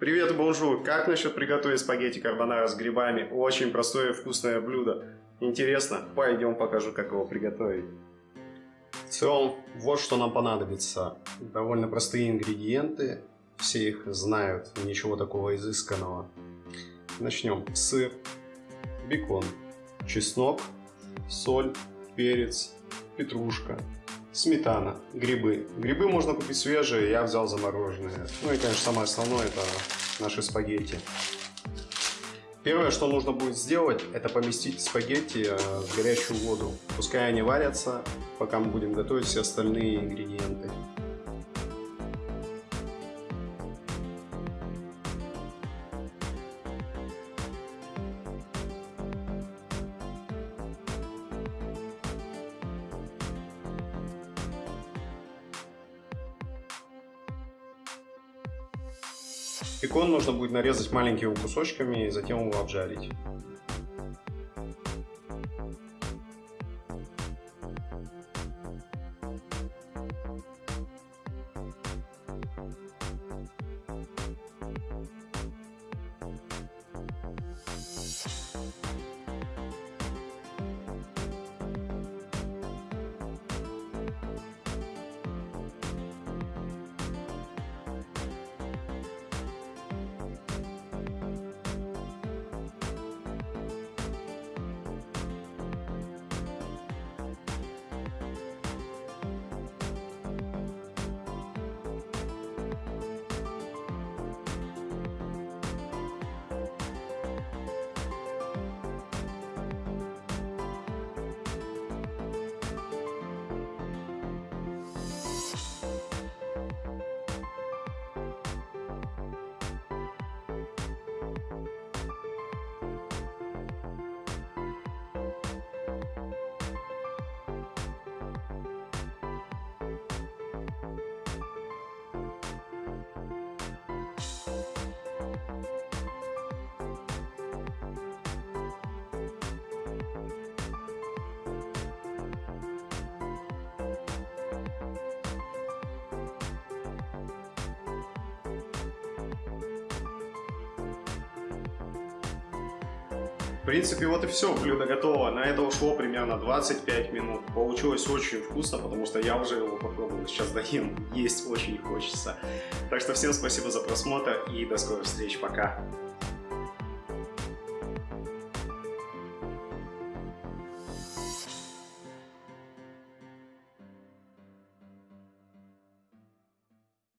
Привет, bonjour! Как насчет приготовить спагетти карбонара с грибами? Очень простое и вкусное блюдо. Интересно? Пойдем покажу, как его приготовить. В целом, вот что нам понадобится. Довольно простые ингредиенты. Все их знают, ничего такого изысканного. Начнем. Сыр, бекон, чеснок, соль, перец, петрушка, сметана, грибы. Грибы можно купить свежие, я взял замороженные. Ну и, конечно, самое основное это наши спагетти. Первое, что нужно будет сделать, это поместить спагетти э, в горячую воду. Пускай они варятся, пока мы будем готовить все остальные ингредиенты. Бекон нужно будет нарезать маленькими кусочками и затем его обжарить. Принципе, вот и все, блюдо готово. На это ушло примерно 25 минут. Получилось очень вкусно, потому что я уже его попробовал, сейчас доем. Есть очень хочется. Так что всем спасибо за просмотр и до скорых встреч. Пока!